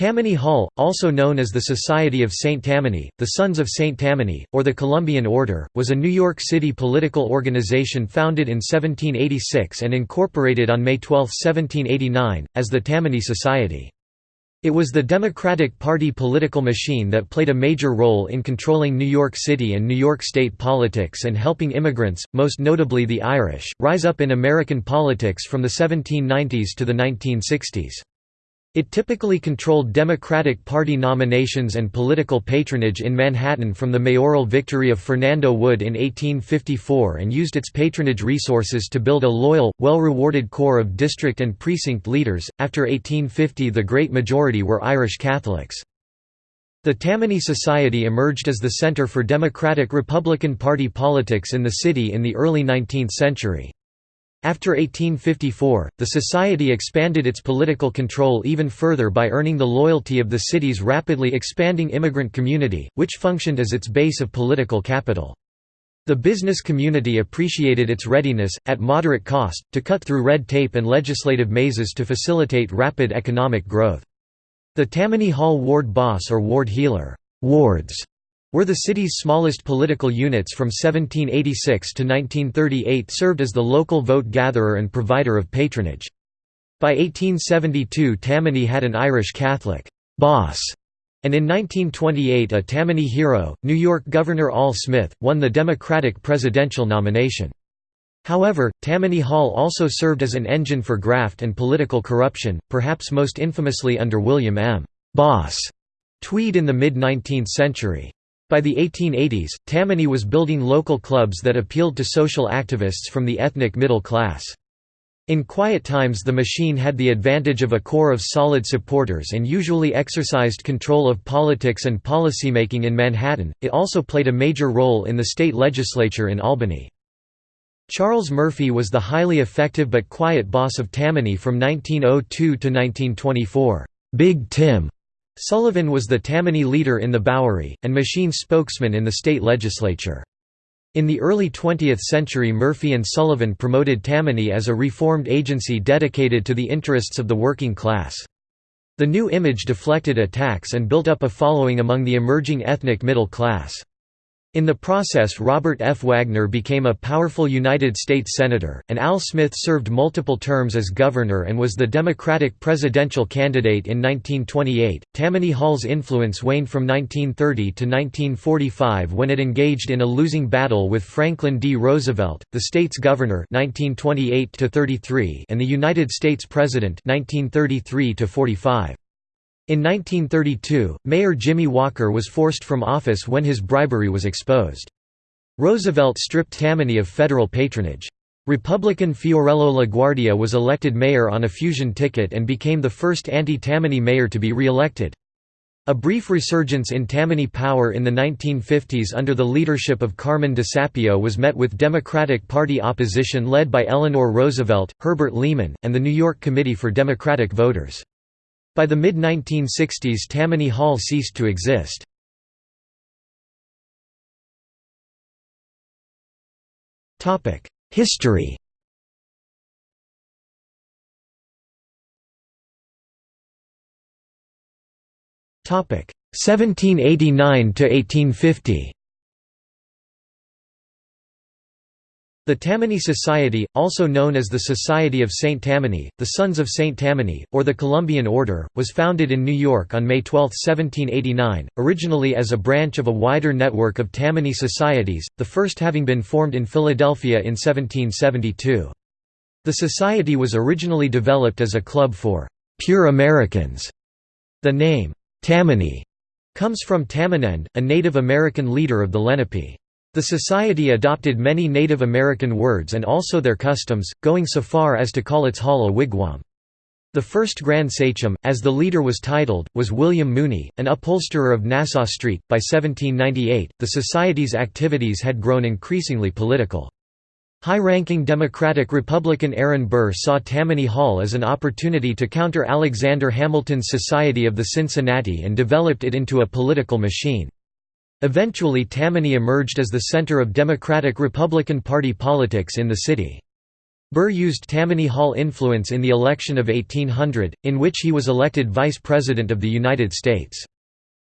Tammany Hall, also known as the Society of St. Tammany, the Sons of St. Tammany, or the Columbian Order, was a New York City political organization founded in 1786 and incorporated on May 12, 1789, as the Tammany Society. It was the Democratic Party political machine that played a major role in controlling New York City and New York State politics and helping immigrants, most notably the Irish, rise up in American politics from the 1790s to the 1960s. It typically controlled Democratic Party nominations and political patronage in Manhattan from the mayoral victory of Fernando Wood in 1854 and used its patronage resources to build a loyal, well-rewarded core of district and precinct leaders. After 1850 the great majority were Irish Catholics. The Tammany Society emerged as the center for Democratic-Republican Party politics in the city in the early 19th century. After 1854, the society expanded its political control even further by earning the loyalty of the city's rapidly expanding immigrant community, which functioned as its base of political capital. The business community appreciated its readiness, at moderate cost, to cut through red tape and legislative mazes to facilitate rapid economic growth. The Tammany Hall ward boss or ward heeler wards were the city's smallest political units from 1786 to 1938 served as the local vote-gatherer and provider of patronage. By 1872 Tammany had an Irish Catholic «boss» and in 1928 a Tammany hero, New York Governor Al Smith, won the Democratic presidential nomination. However, Tammany Hall also served as an engine for graft and political corruption, perhaps most infamously under William M. Boss Tweed in the mid-19th century. By the 1880s, Tammany was building local clubs that appealed to social activists from the ethnic middle class. In quiet times the machine had the advantage of a core of solid supporters and usually exercised control of politics and policymaking in Manhattan. It also played a major role in the state legislature in Albany. Charles Murphy was the highly effective but quiet boss of Tammany from 1902 to 1924. Big Tim Sullivan was the Tammany leader in the Bowery, and machine spokesman in the state legislature. In the early 20th century Murphy and Sullivan promoted Tammany as a reformed agency dedicated to the interests of the working class. The new image deflected attacks and built up a following among the emerging ethnic middle class. In the process Robert F. Wagner became a powerful United States Senator, and Al Smith served multiple terms as governor and was the Democratic presidential candidate in 1928. Tammany Hall's influence waned from 1930 to 1945 when it engaged in a losing battle with Franklin D. Roosevelt, the state's governor 1928 and the United States President 1933 -45. In 1932, Mayor Jimmy Walker was forced from office when his bribery was exposed. Roosevelt stripped Tammany of federal patronage. Republican Fiorello LaGuardia was elected mayor on a fusion ticket and became the first anti-Tammany mayor to be re-elected. A brief resurgence in Tammany power in the 1950s under the leadership of Carmen DeSapio was met with Democratic Party opposition led by Eleanor Roosevelt, Herbert Lehman, and the New York Committee for Democratic Voters. By the mid-1960s Tammany Hall ceased to exist. Topic History Topic 1789 to 1850. The Tammany Society, also known as the Society of St. Tammany, the Sons of St. Tammany, or the Columbian Order, was founded in New York on May 12, 1789, originally as a branch of a wider network of Tammany societies, the first having been formed in Philadelphia in 1772. The society was originally developed as a club for «pure Americans». The name, Tammany, comes from Tamanend, a Native American leader of the Lenape. The society adopted many Native American words and also their customs, going so far as to call its hall a wigwam. The first Grand Sachem, as the leader was titled, was William Mooney, an upholsterer of Nassau Street. By 1798, the society's activities had grown increasingly political. High-ranking Democratic Republican Aaron Burr saw Tammany Hall as an opportunity to counter Alexander Hamilton's Society of the Cincinnati and developed it into a political machine. Eventually Tammany emerged as the center of Democratic-Republican Party politics in the city. Burr used Tammany Hall influence in the election of 1800, in which he was elected Vice President of the United States.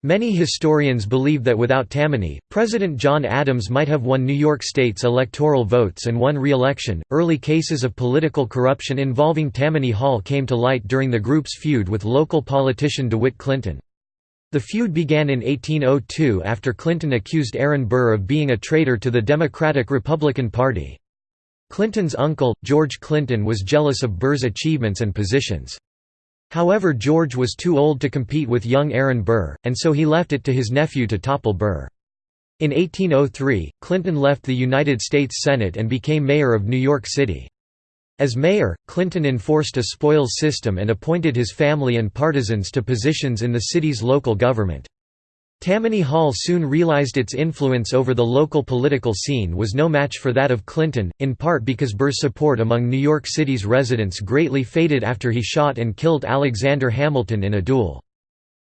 Many historians believe that without Tammany, President John Adams might have won New York State's electoral votes and won re-election. Early cases of political corruption involving Tammany Hall came to light during the group's feud with local politician DeWitt Clinton. The feud began in 1802 after Clinton accused Aaron Burr of being a traitor to the Democratic-Republican Party. Clinton's uncle, George Clinton was jealous of Burr's achievements and positions. However George was too old to compete with young Aaron Burr, and so he left it to his nephew to topple Burr. In 1803, Clinton left the United States Senate and became mayor of New York City. As mayor, Clinton enforced a spoils system and appointed his family and partisans to positions in the city's local government. Tammany Hall soon realized its influence over the local political scene was no match for that of Clinton, in part because Burr's support among New York City's residents greatly faded after he shot and killed Alexander Hamilton in a duel.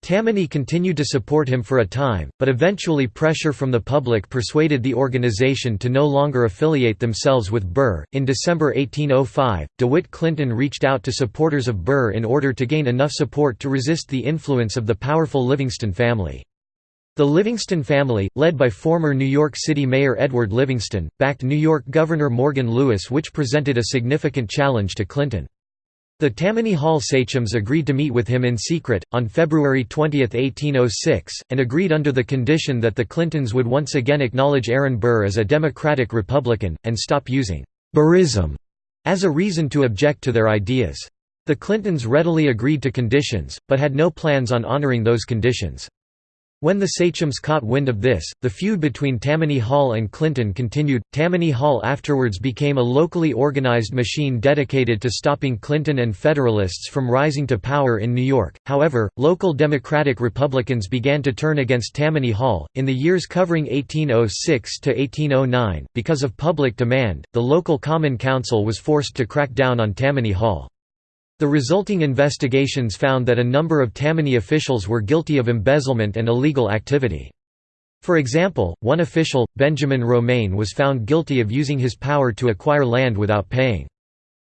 Tammany continued to support him for a time, but eventually pressure from the public persuaded the organization to no longer affiliate themselves with Burr. In December 1805, DeWitt Clinton reached out to supporters of Burr in order to gain enough support to resist the influence of the powerful Livingston family. The Livingston family, led by former New York City Mayor Edward Livingston, backed New York Governor Morgan Lewis which presented a significant challenge to Clinton. The Tammany Hall sachems agreed to meet with him in secret, on February 20, 1806, and agreed under the condition that the Clintons would once again acknowledge Aaron Burr as a Democratic Republican, and stop using «Burrism» as a reason to object to their ideas. The Clintons readily agreed to conditions, but had no plans on honoring those conditions. When the sachems caught wind of this, the feud between Tammany Hall and Clinton continued. Tammany Hall afterwards became a locally organized machine dedicated to stopping Clinton and Federalists from rising to power in New York. However, local Democratic Republicans began to turn against Tammany Hall. In the years covering 1806 to 1809, because of public demand, the local Common Council was forced to crack down on Tammany Hall. The resulting investigations found that a number of Tammany officials were guilty of embezzlement and illegal activity. For example, one official, Benjamin Romaine was found guilty of using his power to acquire land without paying.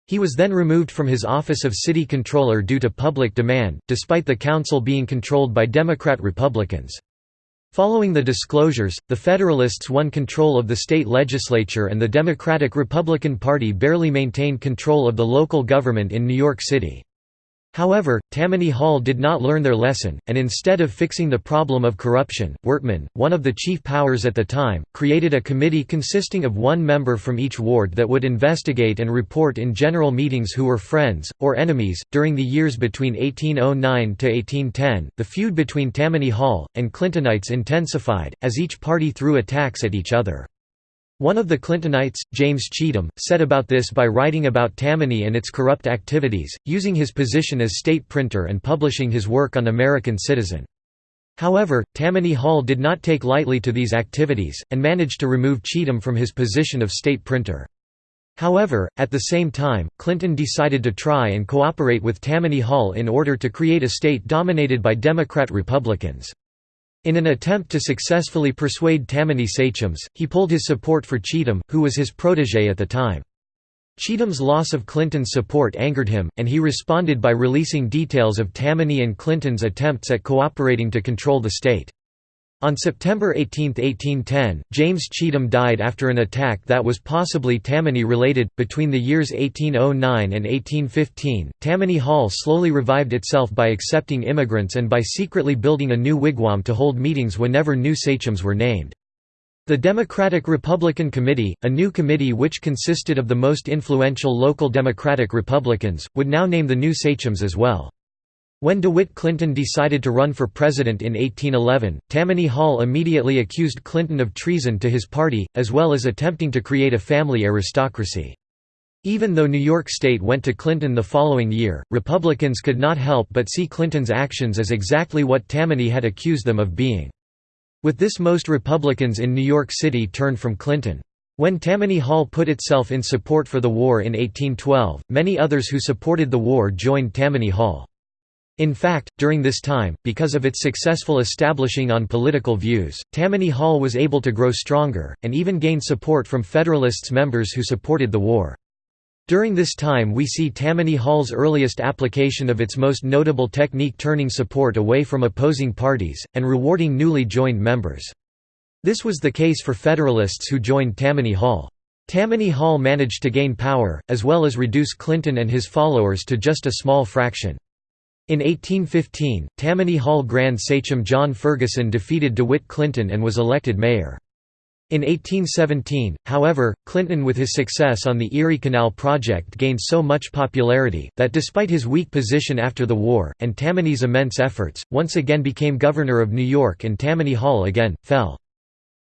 He was then removed from his office of city controller due to public demand, despite the council being controlled by Democrat-Republicans. Following the disclosures, the Federalists won control of the state legislature and the Democratic-Republican Party barely maintained control of the local government in New York City. However, Tammany Hall did not learn their lesson, and instead of fixing the problem of corruption, Wortman, one of the chief powers at the time, created a committee consisting of one member from each ward that would investigate and report in general meetings who were friends, or enemies. During the years between 1809 to 1810, the feud between Tammany Hall and Clintonites intensified, as each party threw attacks at each other. One of the Clintonites, James Cheetham, said about this by writing about Tammany and its corrupt activities, using his position as state printer and publishing his work on American Citizen. However, Tammany Hall did not take lightly to these activities, and managed to remove Cheetham from his position of state printer. However, at the same time, Clinton decided to try and cooperate with Tammany Hall in order to create a state dominated by Democrat-Republicans. In an attempt to successfully persuade Tammany sachems, he pulled his support for Cheetham, who was his protégé at the time. Cheetham's loss of Clinton's support angered him, and he responded by releasing details of Tammany and Clinton's attempts at cooperating to control the state. On September 18, 1810, James Cheetham died after an attack that was possibly Tammany related. Between the years 1809 and 1815, Tammany Hall slowly revived itself by accepting immigrants and by secretly building a new wigwam to hold meetings whenever new sachems were named. The Democratic-Republican Committee, a new committee which consisted of the most influential local Democratic Republicans, would now name the new sachems as well. When DeWitt Clinton decided to run for president in 1811, Tammany Hall immediately accused Clinton of treason to his party, as well as attempting to create a family aristocracy. Even though New York State went to Clinton the following year, Republicans could not help but see Clinton's actions as exactly what Tammany had accused them of being. With this most Republicans in New York City turned from Clinton. When Tammany Hall put itself in support for the war in 1812, many others who supported the war joined Tammany Hall. In fact, during this time, because of its successful establishing on political views, Tammany Hall was able to grow stronger, and even gain support from Federalists members who supported the war. During this time we see Tammany Hall's earliest application of its most notable technique turning support away from opposing parties, and rewarding newly joined members. This was the case for Federalists who joined Tammany Hall. Tammany Hall managed to gain power, as well as reduce Clinton and his followers to just a small fraction. In 1815, Tammany Hall Grand Sachem John Ferguson defeated DeWitt Clinton and was elected mayor. In 1817, however, Clinton with his success on the Erie Canal project gained so much popularity, that despite his weak position after the war, and Tammany's immense efforts, once again became governor of New York and Tammany Hall again, fell.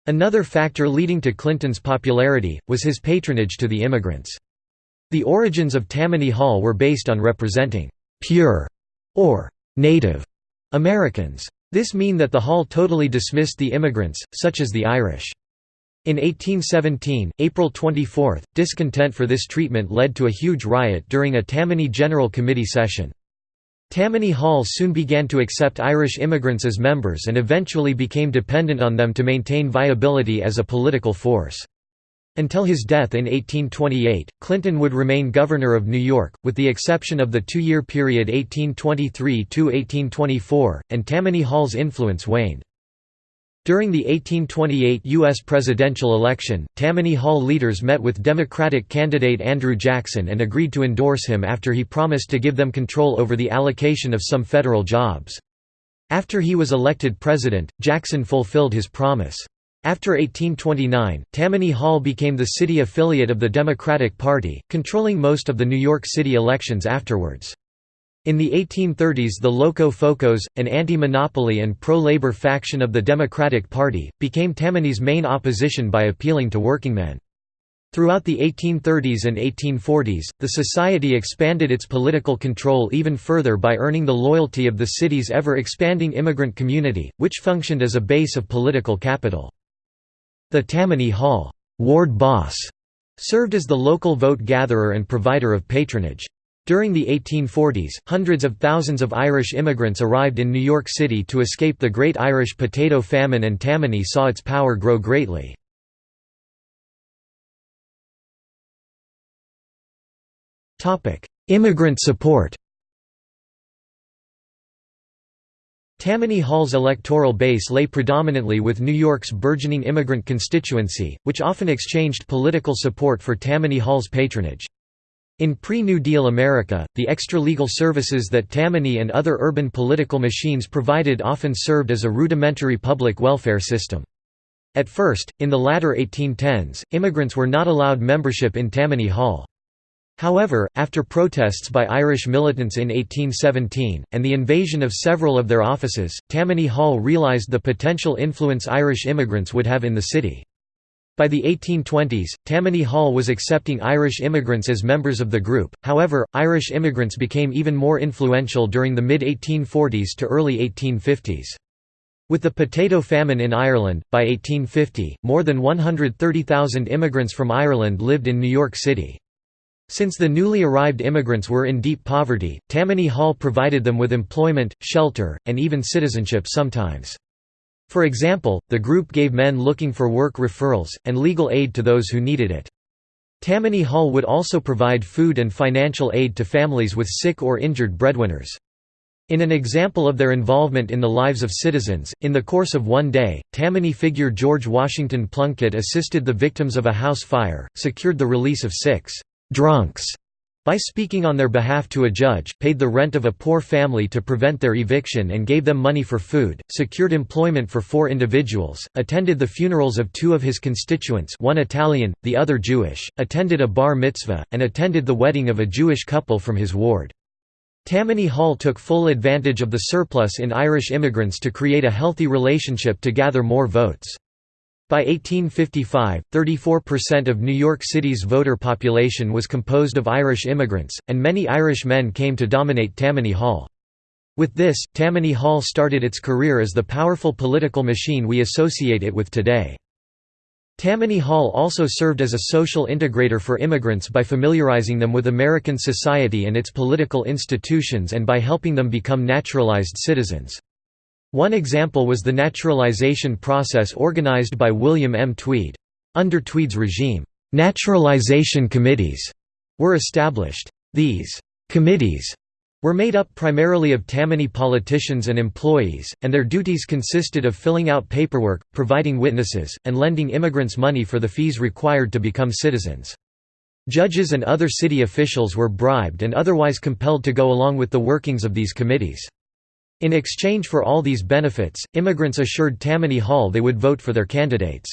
Another factor leading to Clinton's popularity, was his patronage to the immigrants. The origins of Tammany Hall were based on representing «pure» or «native» Americans. This mean that the hall totally dismissed the immigrants, such as the Irish. In 1817, April 24, discontent for this treatment led to a huge riot during a Tammany General Committee session. Tammany Hall soon began to accept Irish immigrants as members and eventually became dependent on them to maintain viability as a political force. Until his death in 1828, Clinton would remain governor of New York, with the exception of the two-year period 1823–1824, and Tammany Hall's influence waned. During the 1828 U.S. presidential election, Tammany Hall leaders met with Democratic candidate Andrew Jackson and agreed to endorse him after he promised to give them control over the allocation of some federal jobs. After he was elected president, Jackson fulfilled his promise. After 1829, Tammany Hall became the city affiliate of the Democratic Party, controlling most of the New York City elections afterwards. In the 1830s the Loco Focos, an anti-monopoly and pro-labor faction of the Democratic Party, became Tammany's main opposition by appealing to workingmen. Throughout the 1830s and 1840s, the society expanded its political control even further by earning the loyalty of the city's ever-expanding immigrant community, which functioned as a base of political capital. The Tammany Hall ward boss served as the local vote gatherer and provider of patronage. During the 1840s, hundreds of thousands of Irish immigrants arrived in New York City to escape the Great Irish Potato Famine and Tammany saw its power grow greatly. Immigrant support Tammany Hall's electoral base lay predominantly with New York's burgeoning immigrant constituency, which often exchanged political support for Tammany Hall's patronage. In pre-New Deal America, the extra-legal services that Tammany and other urban political machines provided often served as a rudimentary public welfare system. At first, in the latter 1810s, immigrants were not allowed membership in Tammany Hall. However, after protests by Irish militants in 1817, and the invasion of several of their offices, Tammany Hall realized the potential influence Irish immigrants would have in the city. By the 1820s, Tammany Hall was accepting Irish immigrants as members of the group, however, Irish immigrants became even more influential during the mid-1840s to early 1850s. With the potato famine in Ireland, by 1850, more than 130,000 immigrants from Ireland lived in New York City. Since the newly arrived immigrants were in deep poverty, Tammany Hall provided them with employment, shelter, and even citizenship sometimes. For example, the group gave men looking for work referrals, and legal aid to those who needed it. Tammany Hall would also provide food and financial aid to families with sick or injured breadwinners. In an example of their involvement in the lives of citizens, in the course of one day, Tammany figure George Washington Plunkitt assisted the victims of a house fire, secured the release of six «drunks» by speaking on their behalf to a judge, paid the rent of a poor family to prevent their eviction and gave them money for food, secured employment for four individuals, attended the funerals of two of his constituents one Italian, the other Jewish, attended a bar mitzvah, and attended the wedding of a Jewish couple from his ward. Tammany Hall took full advantage of the surplus in Irish immigrants to create a healthy relationship to gather more votes. By 1855, 34% of New York City's voter population was composed of Irish immigrants, and many Irish men came to dominate Tammany Hall. With this, Tammany Hall started its career as the powerful political machine we associate it with today. Tammany Hall also served as a social integrator for immigrants by familiarizing them with American society and its political institutions and by helping them become naturalized citizens. One example was the naturalization process organized by William M. Tweed. Under Tweed's regime, naturalization committees were established. These «committees» were made up primarily of Tammany politicians and employees, and their duties consisted of filling out paperwork, providing witnesses, and lending immigrants money for the fees required to become citizens. Judges and other city officials were bribed and otherwise compelled to go along with the workings of these committees. In exchange for all these benefits, immigrants assured Tammany Hall they would vote for their candidates.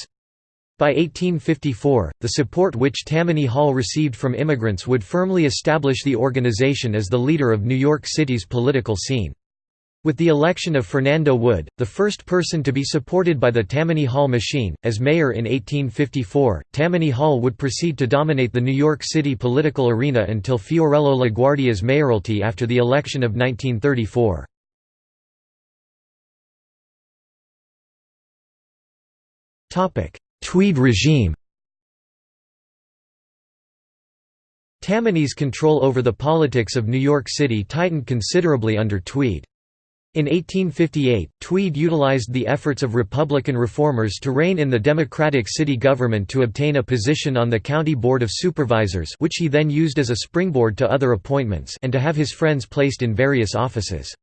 By 1854, the support which Tammany Hall received from immigrants would firmly establish the organization as the leader of New York City's political scene. With the election of Fernando Wood, the first person to be supported by the Tammany Hall machine, as mayor in 1854, Tammany Hall would proceed to dominate the New York City political arena until Fiorello LaGuardia's mayoralty after the election of 1934. Tweed regime Tammany's control over the politics of New York City tightened considerably under Tweed. In 1858, Tweed utilized the efforts of Republican reformers to rein in the Democratic city government to obtain a position on the County Board of Supervisors which he then used as a springboard to other appointments and to have his friends placed in various offices.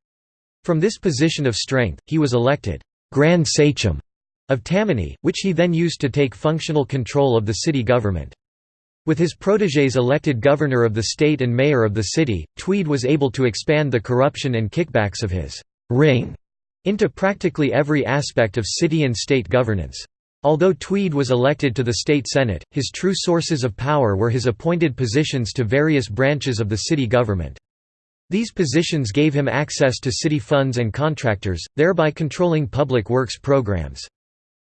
From this position of strength, he was elected, "'Grand Sachem' of Tammany, which he then used to take functional control of the city government. With his protégés elected governor of the state and mayor of the city, Tweed was able to expand the corruption and kickbacks of his «ring» into practically every aspect of city and state governance. Although Tweed was elected to the state senate, his true sources of power were his appointed positions to various branches of the city government. These positions gave him access to city funds and contractors, thereby controlling public works programs.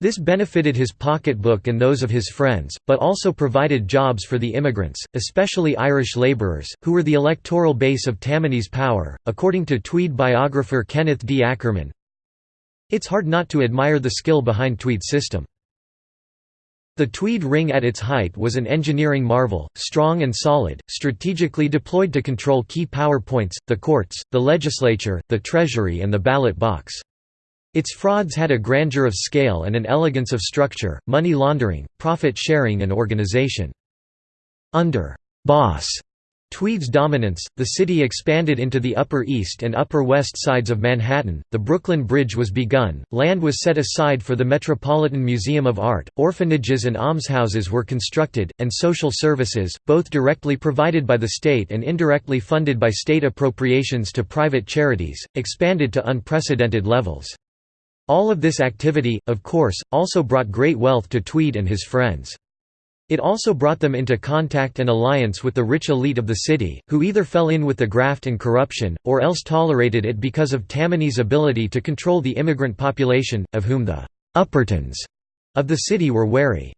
This benefited his pocketbook and those of his friends, but also provided jobs for the immigrants, especially Irish labourers, who were the electoral base of Tammany's power. According to Tweed biographer Kenneth D. Ackerman, it's hard not to admire the skill behind Tweed's system. The Tweed ring at its height was an engineering marvel, strong and solid, strategically deployed to control key power points, the courts, the legislature, the treasury and the ballot box. Its frauds had a grandeur of scale and an elegance of structure, money laundering, profit sharing and organization. Under «Boss» Tweed's dominance, the city expanded into the Upper East and Upper West sides of Manhattan, the Brooklyn Bridge was begun, land was set aside for the Metropolitan Museum of Art, orphanages and almshouses were constructed, and social services, both directly provided by the state and indirectly funded by state appropriations to private charities, expanded to unprecedented levels. All of this activity, of course, also brought great wealth to Tweed and his friends. It also brought them into contact and alliance with the rich elite of the city, who either fell in with the graft and corruption, or else tolerated it because of Tammany's ability to control the immigrant population, of whom the «Uppertons» of the city were wary.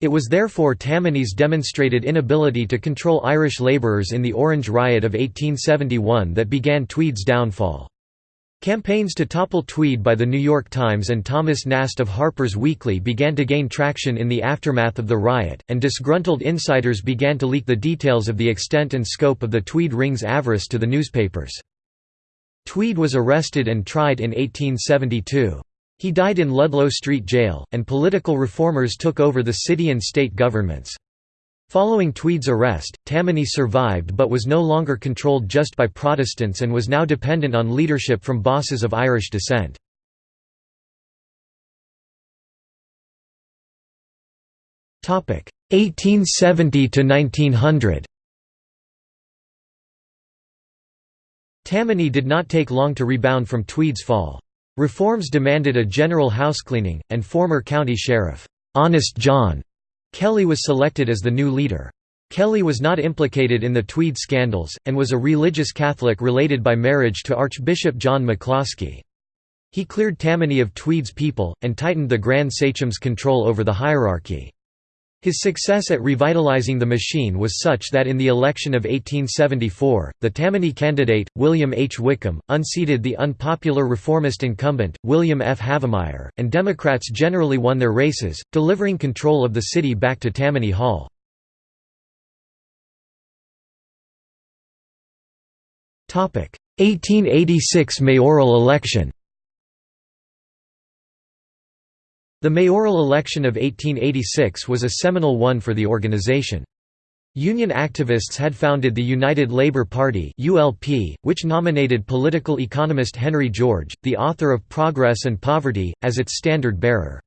It was therefore Tammany's demonstrated inability to control Irish labourers in the Orange Riot of 1871 that began Tweed's downfall. Campaigns to topple Tweed by The New York Times and Thomas Nast of Harper's Weekly began to gain traction in the aftermath of the riot, and disgruntled insiders began to leak the details of the extent and scope of the Tweed ring's avarice to the newspapers. Tweed was arrested and tried in 1872. He died in Ludlow Street Jail, and political reformers took over the city and state governments. Following Tweed's arrest, Tammany survived but was no longer controlled just by Protestants and was now dependent on leadership from bosses of Irish descent. Topic 1870 to 1900. Tammany did not take long to rebound from Tweed's fall. Reforms demanded a general housecleaning, and former county sheriff, Honest John, Kelly was selected as the new leader. Kelly was not implicated in the Tweed scandals, and was a religious Catholic related by marriage to Archbishop John McCloskey. He cleared Tammany of Tweed's people, and tightened the Grand Sachem's control over the hierarchy. His success at revitalizing the machine was such that in the election of 1874, the Tammany candidate, William H. Wickham, unseated the unpopular reformist incumbent, William F. Havemeyer, and Democrats generally won their races, delivering control of the city back to Tammany Hall. Topic: 1886 mayoral election. The mayoral election of 1886 was a seminal one for the organization. Union activists had founded the United Labour Party (ULP), which nominated political economist Henry George, the author of Progress and Poverty, as its standard-bearer.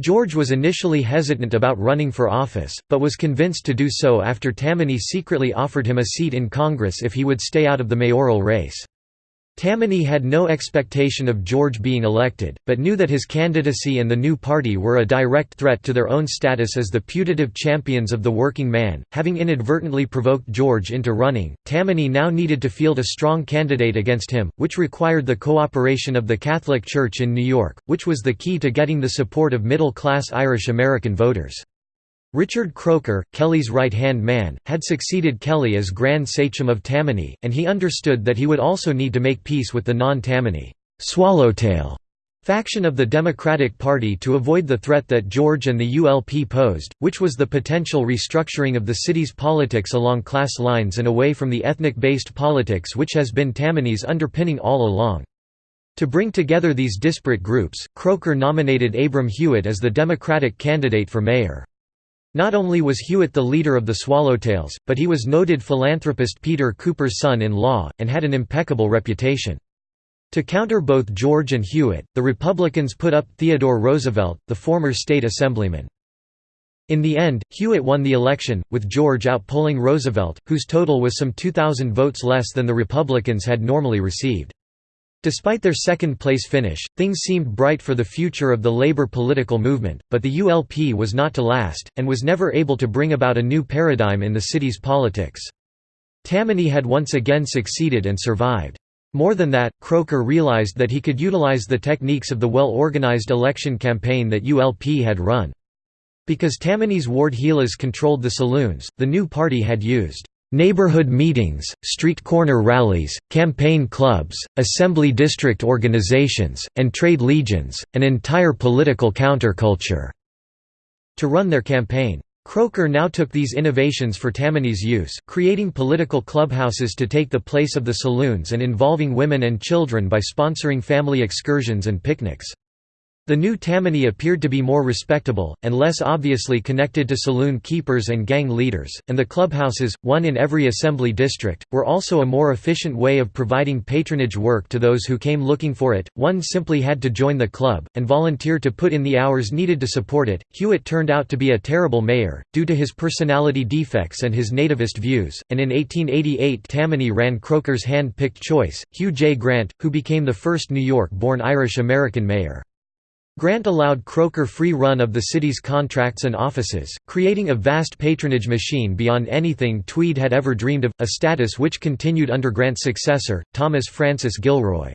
George was initially hesitant about running for office, but was convinced to do so after Tammany secretly offered him a seat in Congress if he would stay out of the mayoral race. Tammany had no expectation of George being elected, but knew that his candidacy and the new party were a direct threat to their own status as the putative champions of the working man. Having inadvertently provoked George into running, Tammany now needed to field a strong candidate against him, which required the cooperation of the Catholic Church in New York, which was the key to getting the support of middle class Irish American voters. Richard Croker, Kelly's right-hand man, had succeeded Kelly as Grand Sachem of Tammany, and he understood that he would also need to make peace with the non-Tammany Swallowtail faction of the Democratic Party to avoid the threat that George and the ULP posed, which was the potential restructuring of the city's politics along class lines and away from the ethnic-based politics which has been Tammany's underpinning all along. To bring together these disparate groups, Croker nominated Abram Hewitt as the Democratic candidate for mayor. Not only was Hewitt the leader of the Swallowtails, but he was noted philanthropist Peter Cooper's son-in-law, and had an impeccable reputation. To counter both George and Hewitt, the Republicans put up Theodore Roosevelt, the former state assemblyman. In the end, Hewitt won the election, with George outpolling Roosevelt, whose total was some 2,000 votes less than the Republicans had normally received. Despite their second-place finish, things seemed bright for the future of the labor political movement, but the ULP was not to last, and was never able to bring about a new paradigm in the city's politics. Tammany had once again succeeded and survived. More than that, Croker realized that he could utilize the techniques of the well-organized election campaign that ULP had run. Because Tammany's Ward Heelers controlled the saloons, the new party had used Neighborhood meetings, street corner rallies, campaign clubs, assembly district organizations, and trade legions, an entire political counterculture to run their campaign. Croker now took these innovations for Tammany's use, creating political clubhouses to take the place of the saloons and involving women and children by sponsoring family excursions and picnics. The new Tammany appeared to be more respectable, and less obviously connected to saloon keepers and gang leaders, and the clubhouses, one in every assembly district, were also a more efficient way of providing patronage work to those who came looking for it. One simply had to join the club, and volunteer to put in the hours needed to support it. Hewitt turned out to be a terrible mayor, due to his personality defects and his nativist views, and in 1888 Tammany ran Croker's hand-picked choice, Hugh J. Grant, who became the first New York-born Irish-American mayor. Grant allowed Croker free run of the city's contracts and offices, creating a vast patronage machine beyond anything Tweed had ever dreamed of, a status which continued under Grant's successor, Thomas Francis Gilroy.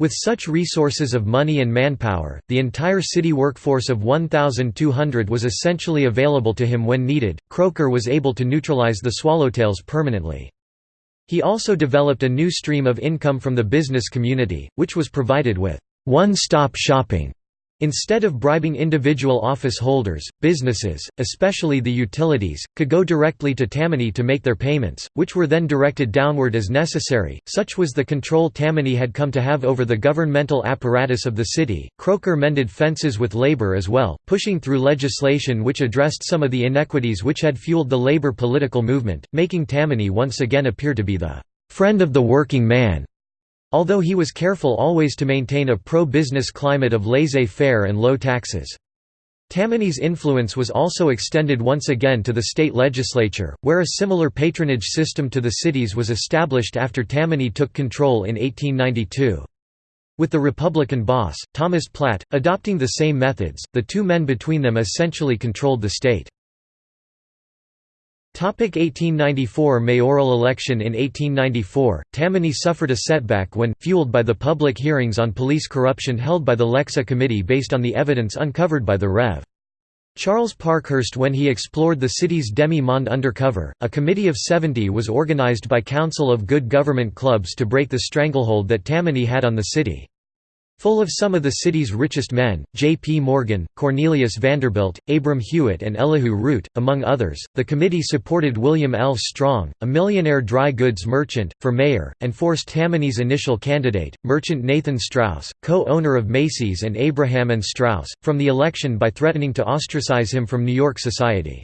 With such resources of money and manpower, the entire city workforce of 1,200 was essentially available to him when needed. Croker was able to neutralize the Swallowtails permanently. He also developed a new stream of income from the business community, which was provided with one-stop shopping Instead of bribing individual office holders, businesses, especially the utilities, could go directly to Tammany to make their payments, which were then directed downward as necessary. Such was the control Tammany had come to have over the governmental apparatus of the city. Croker mended fences with labor as well, pushing through legislation which addressed some of the inequities which had fueled the labor political movement, making Tammany once again appear to be the friend of the working man although he was careful always to maintain a pro-business climate of laissez-faire and low taxes. Tammany's influence was also extended once again to the state legislature, where a similar patronage system to the cities was established after Tammany took control in 1892. With the Republican boss, Thomas Platt, adopting the same methods, the two men between them essentially controlled the state. 1894 mayoral election In 1894, Tammany suffered a setback when, fueled by the public hearings on police corruption held by the Lexow Committee based on the evidence uncovered by the Rev. Charles Parkhurst when he explored the city's demi-monde undercover, a committee of 70 was organized by Council of Good Government clubs to break the stranglehold that Tammany had on the city. Full of some of the city's richest men, J. P. Morgan, Cornelius Vanderbilt, Abram Hewitt and Elihu Root, among others, the committee supported William L. Strong, a millionaire dry goods merchant, for mayor, and forced Tammany's initial candidate, merchant Nathan Straus, co-owner of Macy's and Abraham and Straus, from the election by threatening to ostracize him from New York society.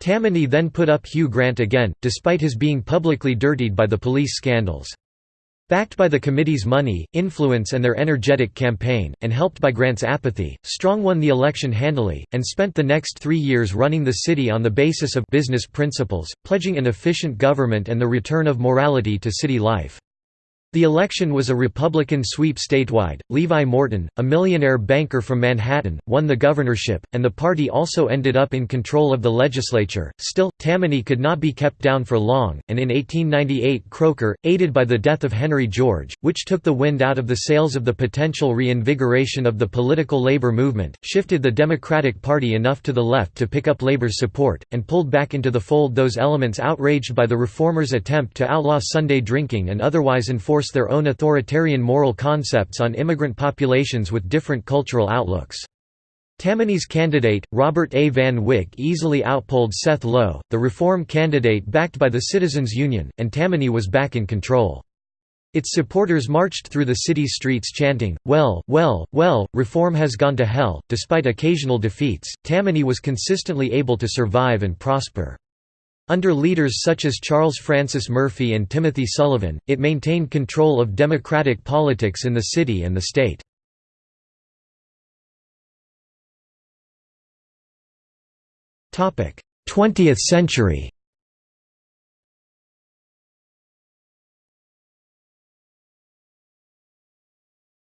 Tammany then put up Hugh Grant again, despite his being publicly dirtied by the police scandals. Backed by the committee's money, influence and their energetic campaign, and helped by Grant's apathy, Strong won the election handily, and spent the next three years running the city on the basis of business principles, pledging an efficient government and the return of morality to city life. The election was a Republican sweep statewide. Levi Morton, a millionaire banker from Manhattan, won the governorship, and the party also ended up in control of the legislature. Still, Tammany could not be kept down for long, and in 1898 Croker, aided by the death of Henry George, which took the wind out of the sails of the potential reinvigoration of the political labor movement, shifted the Democratic Party enough to the left to pick up labor's support, and pulled back into the fold those elements outraged by the reformers' attempt to outlaw Sunday drinking and otherwise enforce enforce their own authoritarian moral concepts on immigrant populations with different cultural outlooks. Tammany's candidate, Robert A. Van Wyck easily outpolled Seth Low, the reform candidate backed by the Citizens Union, and Tammany was back in control. Its supporters marched through the city's streets chanting, Well, well, well, reform has gone to hell. Despite occasional defeats, Tammany was consistently able to survive and prosper. Under leaders such as Charles Francis Murphy and Timothy Sullivan, it maintained control of democratic politics in the city and the state. Topic: Twentieth century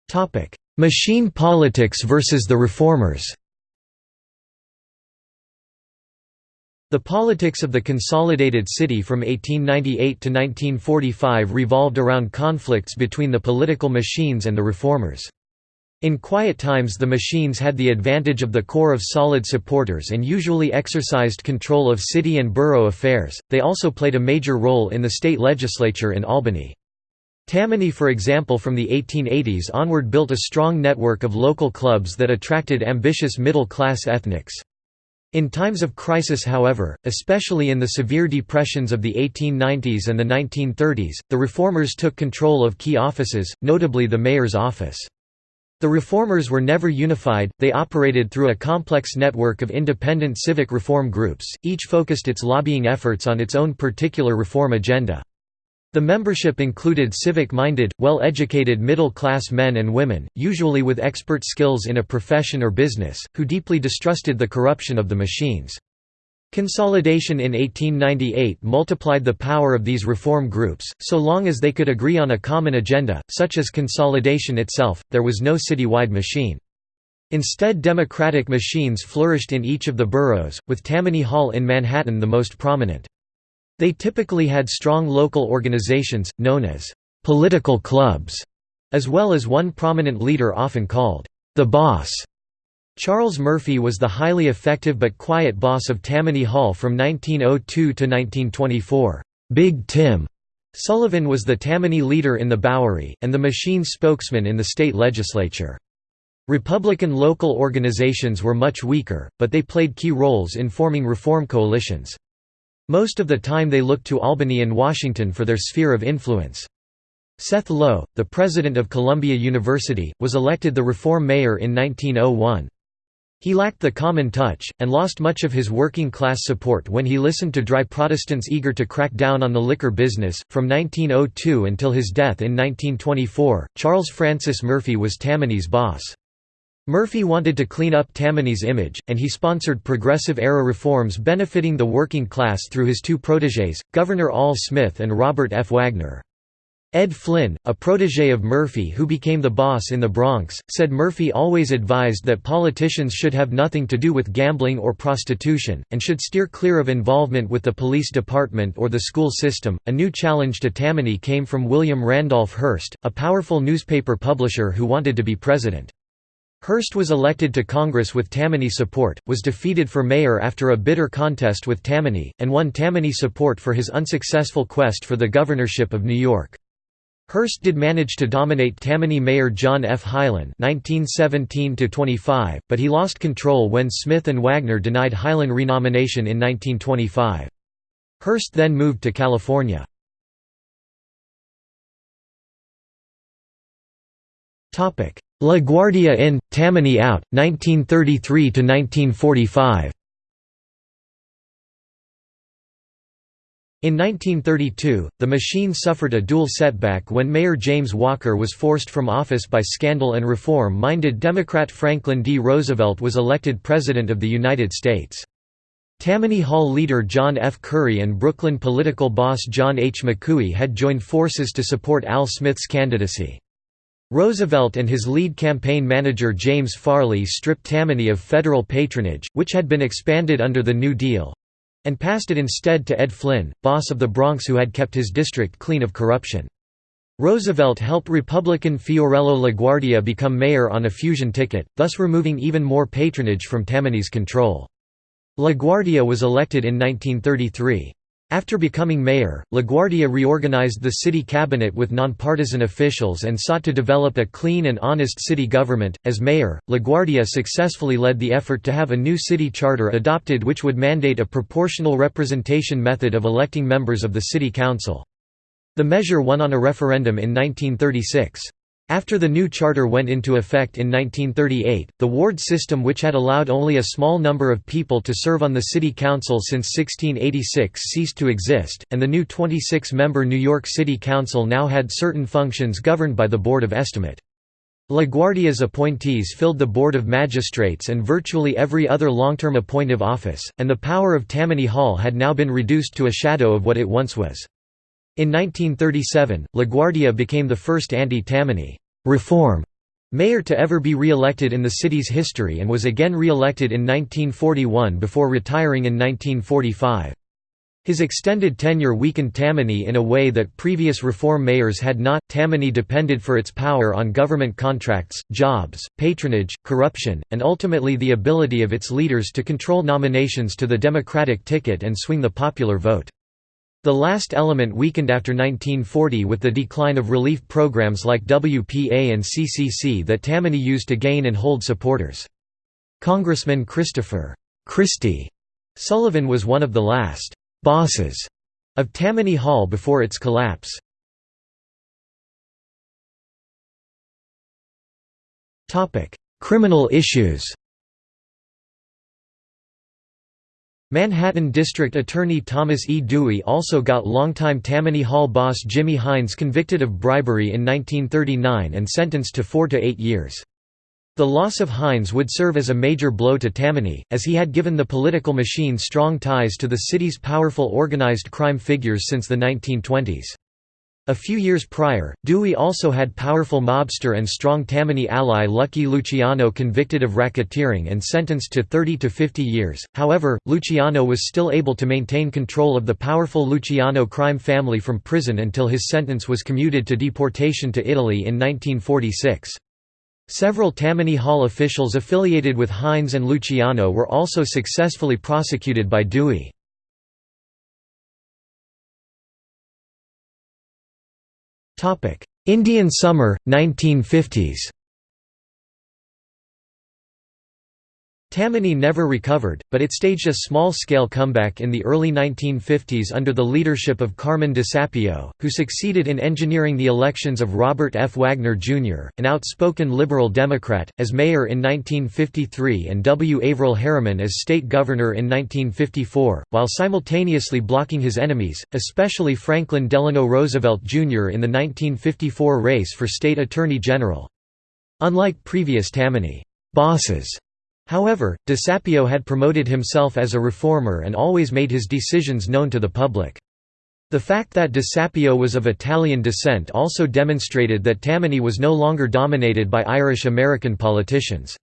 Topic: Machine politics versus the reformers The politics of the consolidated city from 1898 to 1945 revolved around conflicts between the political machines and the reformers. In quiet times the machines had the advantage of the core of solid supporters and usually exercised control of city and borough affairs, they also played a major role in the state legislature in Albany. Tammany for example from the 1880s onward built a strong network of local clubs that attracted ambitious middle-class ethnics. In times of crisis however, especially in the severe depressions of the 1890s and the 1930s, the reformers took control of key offices, notably the mayor's office. The reformers were never unified, they operated through a complex network of independent civic reform groups, each focused its lobbying efforts on its own particular reform agenda. The membership included civic-minded, well-educated middle-class men and women, usually with expert skills in a profession or business, who deeply distrusted the corruption of the machines. Consolidation in 1898 multiplied the power of these reform groups, so long as they could agree on a common agenda, such as consolidation itself, there was no citywide machine. Instead democratic machines flourished in each of the boroughs, with Tammany Hall in Manhattan the most prominent. They typically had strong local organizations, known as «political clubs», as well as one prominent leader often called «the boss». Charles Murphy was the highly effective but quiet boss of Tammany Hall from 1902 to 1924. Big Tim Sullivan was the Tammany leader in the Bowery, and the machine spokesman in the state legislature. Republican local organizations were much weaker, but they played key roles in forming reform coalitions. Most of the time they looked to Albany and Washington for their sphere of influence. Seth Low, the president of Columbia University, was elected the reform mayor in 1901. He lacked the common touch, and lost much of his working class support when he listened to dry Protestants eager to crack down on the liquor business. From 1902 until his death in 1924, Charles Francis Murphy was Tammany's boss. Murphy wanted to clean up Tammany's image, and he sponsored progressive-era reforms benefiting the working class through his two protégés, Governor Al Smith and Robert F. Wagner. Ed Flynn, a protégé of Murphy who became the boss in the Bronx, said Murphy always advised that politicians should have nothing to do with gambling or prostitution, and should steer clear of involvement with the police department or the school system. A new challenge to Tammany came from William Randolph Hearst, a powerful newspaper publisher who wanted to be president. Hearst was elected to Congress with Tammany support, was defeated for mayor after a bitter contest with Tammany, and won Tammany support for his unsuccessful quest for the governorship of New York. Hearst did manage to dominate Tammany Mayor John F. Hylan (1917–25), but he lost control when Smith and Wagner denied Hylan renomination in 1925. Hearst then moved to California. LaGuardia in, Tammany out, 1933–1945 In 1932, the machine suffered a dual setback when Mayor James Walker was forced from office by scandal and reform-minded Democrat Franklin D. Roosevelt was elected President of the United States. Tammany Hall leader John F. Curry and Brooklyn political boss John H. McCooey had joined forces to support Al Smith's candidacy. Roosevelt and his lead campaign manager James Farley stripped Tammany of federal patronage, which had been expanded under the New Deal, and passed it instead to Ed Flynn, boss of the Bronx who had kept his district clean of corruption. Roosevelt helped Republican Fiorello LaGuardia become mayor on a fusion ticket, thus removing even more patronage from Tammany's control. LaGuardia was elected in 1933. After becoming mayor, LaGuardia reorganized the city cabinet with nonpartisan officials and sought to develop a clean and honest city government. As mayor, LaGuardia successfully led the effort to have a new city charter adopted which would mandate a proportional representation method of electing members of the city council. The measure won on a referendum in 1936. After the new charter went into effect in 1938, the ward system which had allowed only a small number of people to serve on the city council since 1686 ceased to exist, and the new 26-member New York City Council now had certain functions governed by the Board of Estimate. LaGuardia's appointees filled the Board of Magistrates and virtually every other long-term appointive office, and the power of Tammany Hall had now been reduced to a shadow of what it once was. In 1937, LaGuardia became the first anti-Tammany reform mayor to ever be re-elected in the city's history and was again re-elected in 1941 before retiring in 1945. His extended tenure weakened Tammany in a way that previous reform mayors had not. Tammany depended for its power on government contracts, jobs, patronage, corruption, and ultimately the ability of its leaders to control nominations to the Democratic ticket and swing the popular vote. The last element weakened after 1940 with the decline of relief programs like WPA and CCC that Tammany used to gain and hold supporters. Congressman Christopher Christy Sullivan was one of the last «bosses» of Tammany Hall before its collapse. Criminal issues Manhattan District Attorney Thomas E. Dewey also got longtime Tammany Hall boss Jimmy Hines convicted of bribery in 1939 and sentenced to four to eight years. The loss of Hines would serve as a major blow to Tammany, as he had given the political machine strong ties to the city's powerful organized crime figures since the 1920s. A few years prior, Dewey also had powerful mobster and strong Tammany ally Lucky Luciano convicted of racketeering and sentenced to 30 to 50 years. However, Luciano was still able to maintain control of the powerful Luciano crime family from prison until his sentence was commuted to deportation to Italy in 1946. Several Tammany Hall officials affiliated with Hines and Luciano were also successfully prosecuted by Dewey. Indian Summer, 1950s Tammany never recovered, but it staged a small-scale comeback in the early 1950s under the leadership of Carmen DeSapio, who succeeded in engineering the elections of Robert F. Wagner, Jr., an outspoken liberal Democrat, as mayor in 1953 and W. Averell Harriman as state governor in 1954, while simultaneously blocking his enemies, especially Franklin Delano Roosevelt, Jr. in the 1954 race for state attorney general. Unlike previous Tammany bosses, However, DeSapio had promoted himself as a reformer and always made his decisions known to the public. The fact that DeSapio was of Italian descent also demonstrated that Tammany was no longer dominated by Irish-American politicians.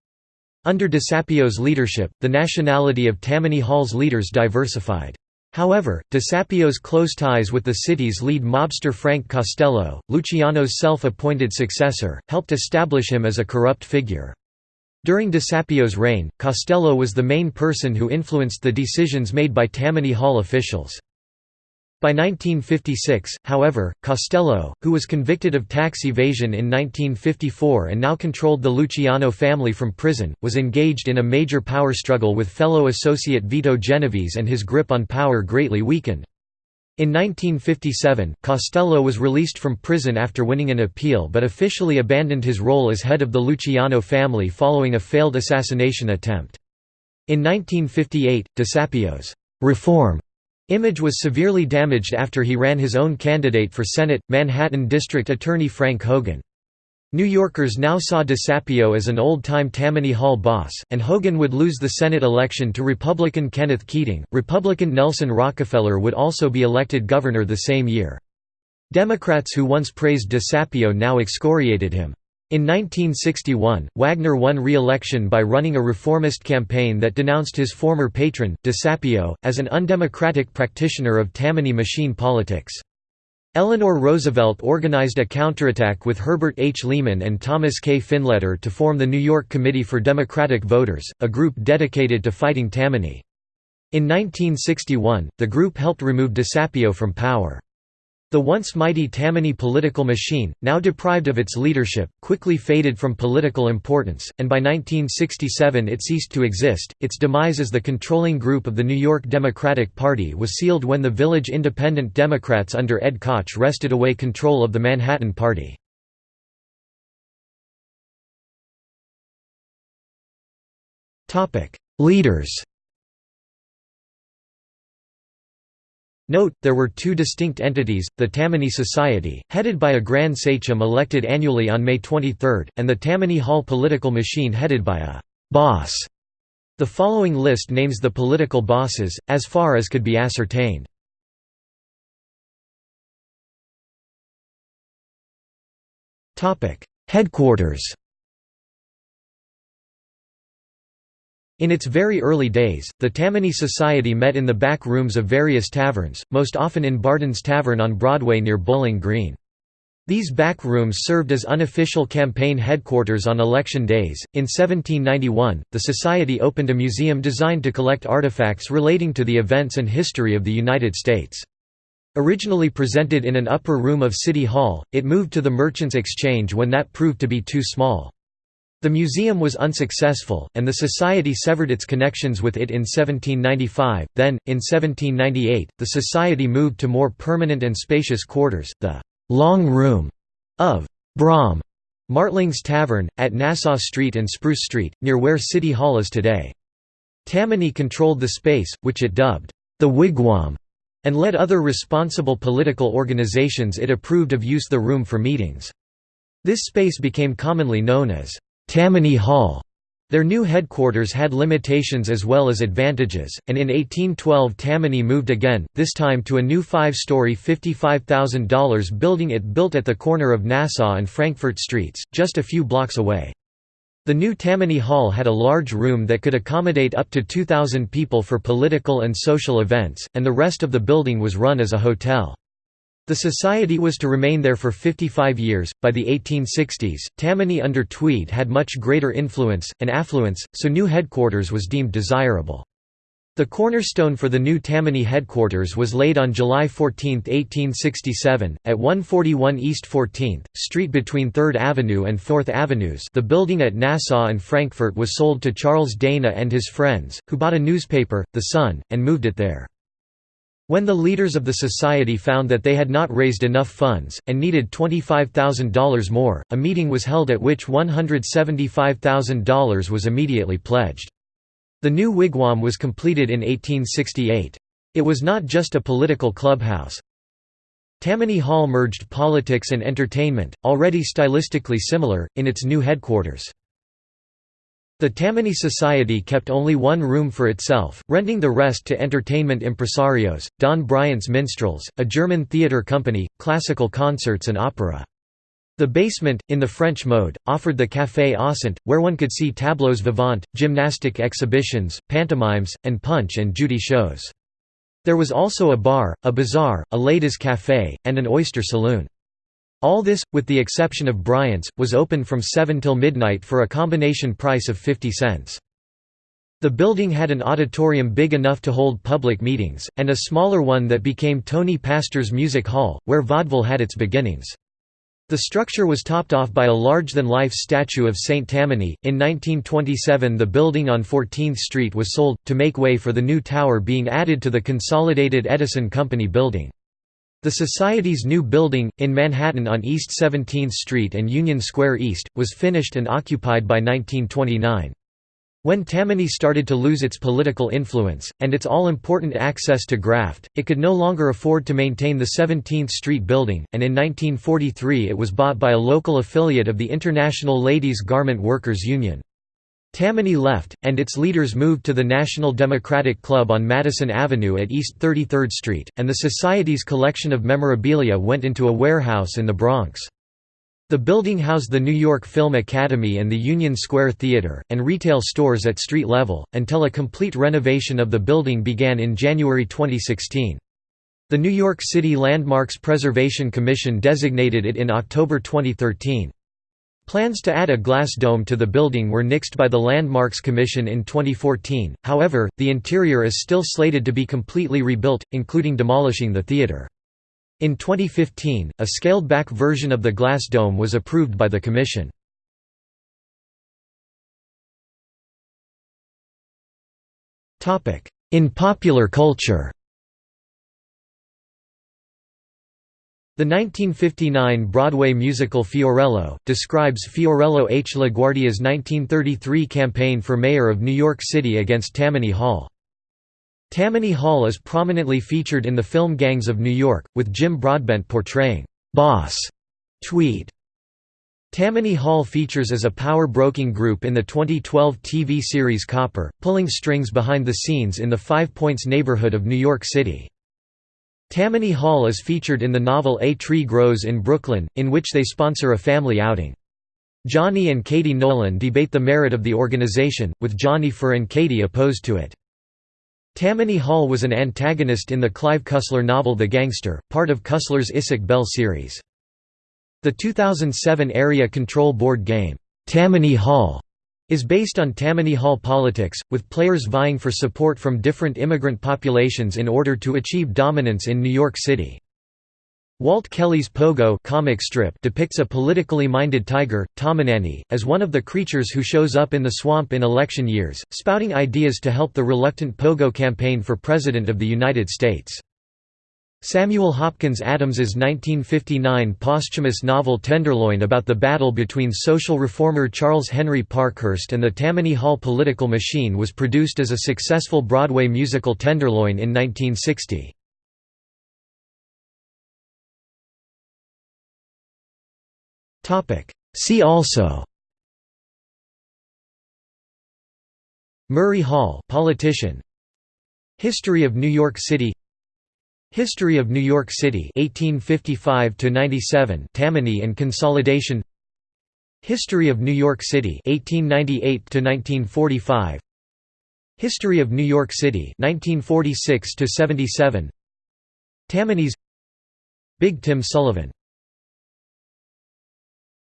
Under DeSapio's leadership, the nationality of Tammany Hall's leaders diversified. However, DeSapio's close ties with the city's lead mobster Frank Costello, Luciano's self-appointed successor, helped establish him as a corrupt figure. During DeSapio's reign, Costello was the main person who influenced the decisions made by Tammany Hall officials. By 1956, however, Costello, who was convicted of tax evasion in 1954 and now controlled the Luciano family from prison, was engaged in a major power struggle with fellow associate Vito Genovese and his grip on power greatly weakened. In 1957, Costello was released from prison after winning an appeal but officially abandoned his role as head of the Luciano family following a failed assassination attempt. In 1958, DeSapio's «reform» image was severely damaged after he ran his own candidate for Senate, Manhattan District Attorney Frank Hogan. New Yorkers now saw DeSapio as an old-time Tammany Hall boss, and Hogan would lose the Senate election to Republican Kenneth Keating. Republican Nelson Rockefeller would also be elected governor the same year. Democrats who once praised DeSapio now excoriated him. In 1961, Wagner won re-election by running a reformist campaign that denounced his former patron, DeSapio, as an undemocratic practitioner of Tammany machine politics. Eleanor Roosevelt organized a counterattack with Herbert H. Lehman and Thomas K. Finletter to form the New York Committee for Democratic Voters, a group dedicated to fighting Tammany. In 1961, the group helped remove DeSapio from power. The once mighty Tammany political machine, now deprived of its leadership, quickly faded from political importance, and by 1967 it ceased to exist. Its demise as the controlling group of the New York Democratic Party was sealed when the Village Independent Democrats under Ed Koch wrested away control of the Manhattan Party. Leaders Note, there were two distinct entities, the Tammany Society, headed by a Grand Sachem elected annually on May 23, and the Tammany Hall political machine headed by a «boss». The following list names the political bosses, as far as could be ascertained. Headquarters In its very early days, the Tammany Society met in the back rooms of various taverns, most often in Barden's Tavern on Broadway near Bowling Green. These back rooms served as unofficial campaign headquarters on election days. In 1791, the Society opened a museum designed to collect artifacts relating to the events and history of the United States. Originally presented in an upper room of City Hall, it moved to the Merchants Exchange when that proved to be too small. The museum was unsuccessful, and the society severed its connections with it in 1795. Then, in 1798, the society moved to more permanent and spacious quarters, the «long room» of Brom Martling's Tavern, at Nassau Street and Spruce Street, near where City Hall is today. Tammany controlled the space, which it dubbed, the Wigwam, and led other responsible political organizations it approved of use the room for meetings. This space became commonly known as Tammany Hall. Their new headquarters had limitations as well as advantages, and in 1812 Tammany moved again, this time to a new five-story $55,000 building it built at the corner of Nassau and Frankfort Streets, just a few blocks away. The new Tammany Hall had a large room that could accommodate up to 2,000 people for political and social events, and the rest of the building was run as a hotel. The society was to remain there for 55 years. By the 1860s, Tammany under Tweed had much greater influence and affluence, so new headquarters was deemed desirable. The cornerstone for the new Tammany headquarters was laid on July 14, 1867, at 141 East 14th Street between 3rd Avenue and 4th Avenues. The building at Nassau and Frankfort was sold to Charles Dana and his friends, who bought a newspaper, The Sun, and moved it there. When the leaders of the society found that they had not raised enough funds, and needed $25,000 more, a meeting was held at which $175,000 was immediately pledged. The new wigwam was completed in 1868. It was not just a political clubhouse. Tammany Hall merged politics and entertainment, already stylistically similar, in its new headquarters. The Tammany Society kept only one room for itself, renting the rest to entertainment impresarios, Dan Bryant's Minstrels, a German theatre company, classical concerts and opera. The basement, in the French mode, offered the Café Ausant, where one could see tableaux vivants, gymnastic exhibitions, pantomimes, and Punch and Judy shows. There was also a bar, a bazaar, a ladies' café, and an oyster saloon. All this, with the exception of Bryant's, was open from 7 till midnight for a combination price of 50 cents. The building had an auditorium big enough to hold public meetings, and a smaller one that became Tony Pastor's Music Hall, where vaudeville had its beginnings. The structure was topped off by a large-than-life statue of St. Tammany. In 1927 the building on 14th Street was sold, to make way for the new tower being added to the consolidated Edison Company building. The Society's new building, in Manhattan on East 17th Street and Union Square East, was finished and occupied by 1929. When Tammany started to lose its political influence, and its all-important access to graft, it could no longer afford to maintain the 17th Street building, and in 1943 it was bought by a local affiliate of the International Ladies Garment Workers Union. Tammany left, and its leaders moved to the National Democratic Club on Madison Avenue at East 33rd Street, and the Society's collection of memorabilia went into a warehouse in the Bronx. The building housed the New York Film Academy and the Union Square Theater, and retail stores at street level, until a complete renovation of the building began in January 2016. The New York City Landmarks Preservation Commission designated it in October 2013. Plans to add a glass dome to the building were nixed by the Landmarks Commission in 2014, however, the interior is still slated to be completely rebuilt, including demolishing the theater. In 2015, a scaled-back version of the glass dome was approved by the Commission. In popular culture The 1959 Broadway musical Fiorello, describes Fiorello H. LaGuardia's 1933 campaign for mayor of New York City against Tammany Hall. Tammany Hall is prominently featured in the film Gangs of New York, with Jim Broadbent portraying Boss Tweed. Tammany Hall features as a power broking group in the 2012 TV series Copper, pulling strings behind the scenes in the Five Points neighborhood of New York City. Tammany Hall is featured in the novel A Tree Grows in Brooklyn, in which they sponsor a family outing. Johnny and Katie Nolan debate the merit of the organization, with Johnny for and Katie opposed to it. Tammany Hall was an antagonist in the Clive Cussler novel The Gangster, part of Cussler's Isaac Bell series. The 2007 Area Control Board game, Tammany Hall, is based on Tammany Hall politics, with players vying for support from different immigrant populations in order to achieve dominance in New York City. Walt Kelly's Pogo comic strip depicts a politically minded tiger, Tammananny, as one of the creatures who shows up in the swamp in election years, spouting ideas to help the reluctant Pogo campaign for President of the United States. Samuel Hopkins Adams's 1959 posthumous novel Tenderloin about the battle between social reformer Charles Henry Parkhurst and the Tammany Hall political machine was produced as a successful Broadway musical Tenderloin in 1960. See also Murray Hall politician History of New York City History of New York City 1855 to 97 Tammany and Consolidation. History of New York City 1898 to 1945 History of New York City 1946 to 77 Tammany's Big Tim Sullivan